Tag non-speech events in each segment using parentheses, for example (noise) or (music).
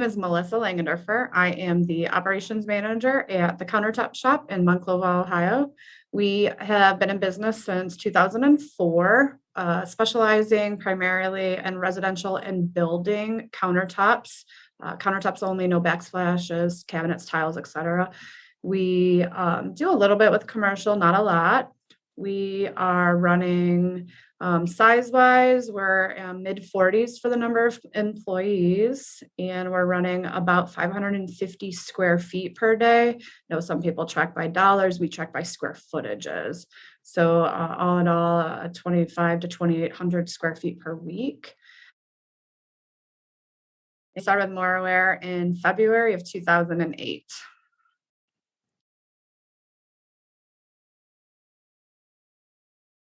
name is Melissa Langendorfer. I am the operations manager at the Countertop Shop in Monclova, Ohio. We have been in business since 2004, uh, specializing primarily in residential and building countertops, uh, countertops only, no backsplashes, cabinets, tiles, etc. We um, do a little bit with commercial, not a lot. We are running um, size wise, we're um, mid 40s for the number of employees, and we're running about 550 square feet per day. You know, some people track by dollars, we track by square footages. So, uh, all in all, uh, 25 to 2,800 square feet per week. I started with Moraware in February of 2008.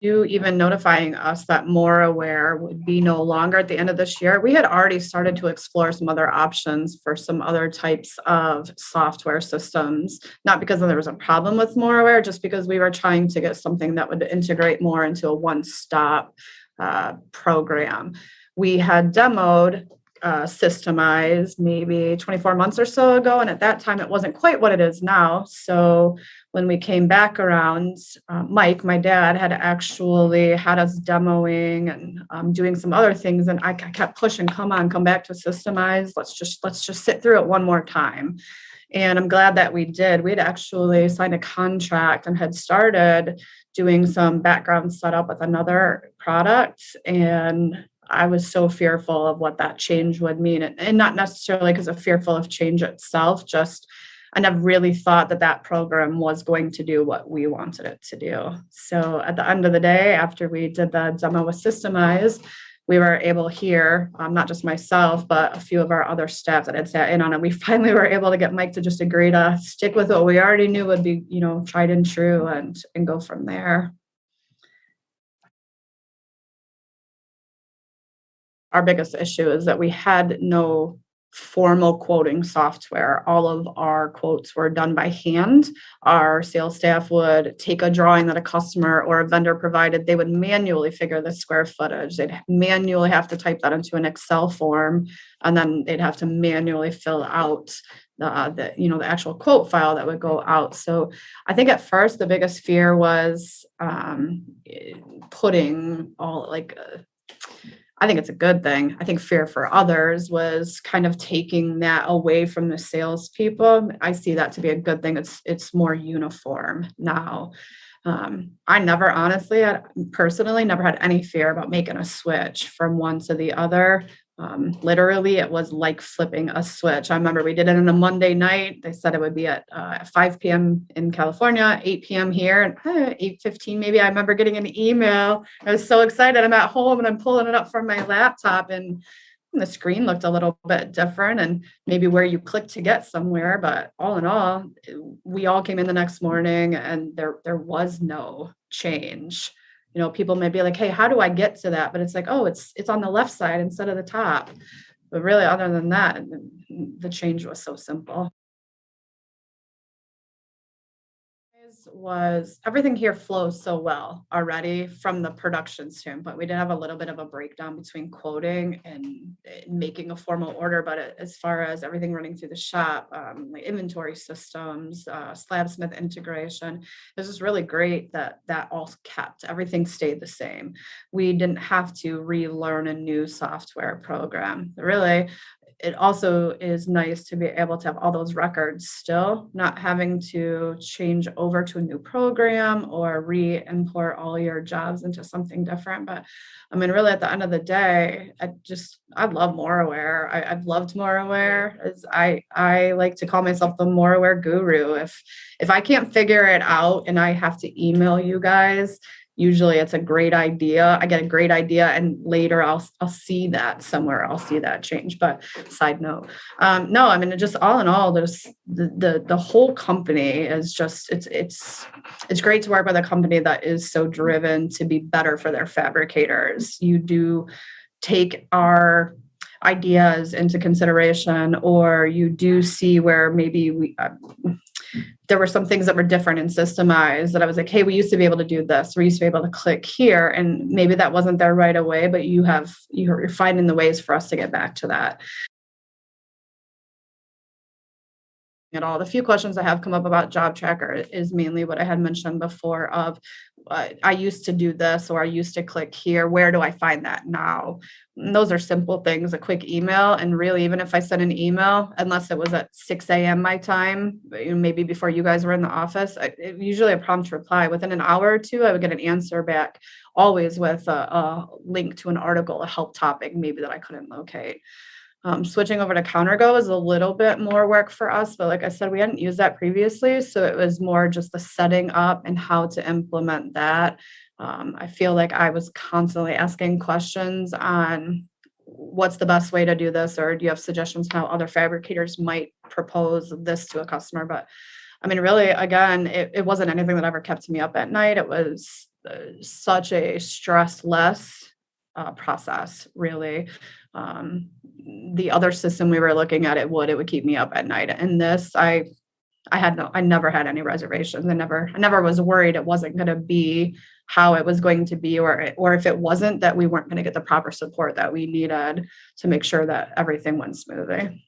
You even notifying us that Moraware would be no longer at the end of this year, we had already started to explore some other options for some other types of software systems. Not because there was a problem with Moraware, just because we were trying to get something that would integrate more into a one-stop uh, program. We had demoed uh, systemized maybe 24 months or so ago. And at that time, it wasn't quite what it is now. So when we came back around, uh, Mike, my dad, had actually had us demoing and um, doing some other things. And I kept pushing, come on, come back to Systemize. Let's just let's just sit through it one more time. And I'm glad that we did. We had actually signed a contract and had started doing some background setup with another product. And I was so fearful of what that change would mean. And, not necessarily because of fearful of change itself, just I never really thought that that program was going to do what we wanted it to do. So at the end of the day, after we did the demo with Systemize, we were able here, um, not just myself, but a few of our other staff that had sat in on it. We (laughs) finally were able to get Mike to just agree to stick with what we already knew would be, you know, tried and true and, and go from there. our biggest issue is that we had no formal quoting software. All of our quotes were done by hand. Our sales staff would take a drawing that a customer or a vendor provided. They would manually figure the square footage. They'd manually have to type that into an Excel form, and then they'd have to manually fill out the, the you know the actual quote file that would go out. So I think at first the biggest fear was um, putting all like. Uh, I think it's a good thing. I think fear for others was kind of taking that away from the salespeople. I see that to be a good thing. It's it's more uniform now. Um, I never honestly, I personally never had any fear about making a switch from one to the other. Um, literally, it was like flipping a switch. I remember we did it on a Monday night. They said it would be at uh, 5 p.m. in California, 8 p.m. here, and uh, 8:15 maybe. I remember getting an email. I was so excited. I'm at home and I'm pulling it up from my laptop, and the screen looked a little bit different, and maybe where you click to get somewhere. But all in all, we all came in the next morning, and there there was no change you know people may be like hey how do i get to that? But it's like oh it's it's on the left side instead of the top. But really other than that the change was so simple was everything here flows so well already from the production standpoint. We did have a little bit of a breakdown between quoting and making a formal order, but as far as everything running through the shop, um, like inventory systems, uh, Slabsmith integration, was just really great that that all kept. Everything stayed the same. We didn't have to relearn a new software program. Really, it also is nice to be able to have all those records still, not having to change over to a new program or re-import all your jobs into something different. But I mean, really at the end of the day, I just, I love Moraware. I, I've loved Moraware. As I, I like to call myself the Moraware guru. If, if I can't figure it out and I have to email you guys, usually it's a great idea. I get a great idea and later i'll i'll see that somewhere i'll see that change but side note. Um, no i mean just all in all there's the, the the whole company is just it's it's it's great to work with a company that is so driven to be better for their fabricators. You do take our ideas into consideration or you do see where maybe we uh, there were some things that were different in systemized that I was like, hey, we used to be able to do this. We used to be able to click here. And maybe that wasn't there right away, but you have, you're finding the ways for us to get back to that. at all. The few questions that have come up about JobTracker is mainly what I had mentioned before of uh, I used to do this or I used to click here. Where do I find that now? And those are simple things, a quick email. And really, even if I sent an email, unless it was at 6 a.m. my time, maybe before you guys were in the office, I, it, usually a prompt to reply within an hour or two, I would get an answer back, always with a, a link to an article, a help topic, maybe that I couldn't locate. Um, switching over to CounterGo is a little bit more work for us, but like I said, we hadn't used that previously, so it was more just the setting up and how to implement that. Um, I feel like I was constantly asking questions on what's the best way to do this, or do you have suggestions how other fabricators might propose this to a customer? But I mean, really, again, it, it wasn't anything that ever kept me up at night. It was uh, such a stress-less uh, process, really. Um, the other system we were looking at, it would, it would keep me up at night. And this, I, I had no, I never had any reservations. I never, I never was worried it wasn't going to be how it was going to be, or, or if it wasn't, that we weren't going to get the proper support that we needed to make sure that everything went smoothly.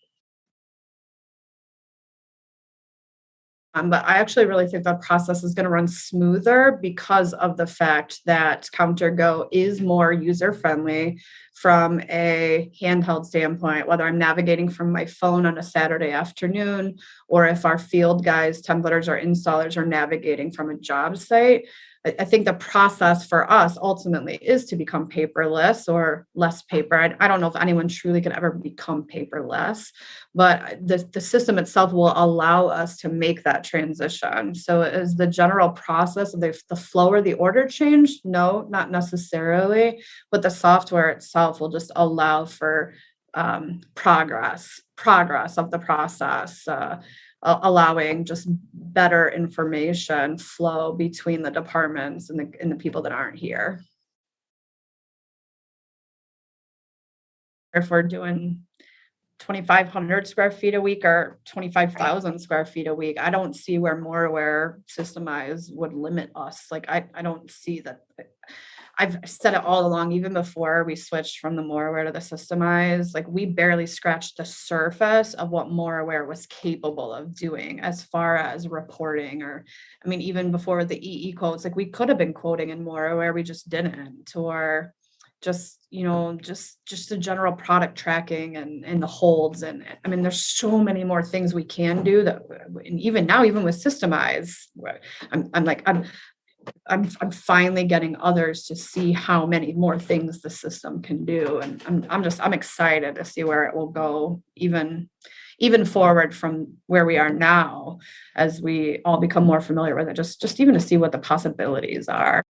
Um, but I actually really think the process is going to run smoother because of the fact that CounterGo is more user friendly from a handheld standpoint, whether I'm navigating from my phone on a Saturday afternoon or if our field guys, templates, or installers are navigating from a job site. I, think the process for us ultimately is to become paperless or less paper. I, I don't know if anyone truly can ever become paperless, but the, the system itself will allow us to make that transition. So is the general process of the, the flow or the order change? No, not necessarily, but the software itself will just allow for um, progress, progress of the process. Uh, allowing just better information flow between the departments and the, and the people that aren't here. If we're doing 2,500 square feet a week or 25,000 square feet a week, I don't see where Moraware systemized would limit us. Like, I, I don't see that. I've said it all along, even before we switched from the Moraware to the systemized, like we barely scratched the surface of what Moraware was capable of doing as far as reporting or, I mean, even before the EE quotes, like we could have been quoting in Moraware, we just didn't, or just, you know, just, just the general product tracking and, and the holds. And I mean, there's so many more things we can do that, and even now, even with Systemize, I'm, I'm like, I'm, I'm, I'm finally getting others to see how many more things the system can do. And I'm, I'm just, I'm excited to see where it will go even, even forward from where we are now as we all become more familiar with it, just, just even to see what the possibilities are.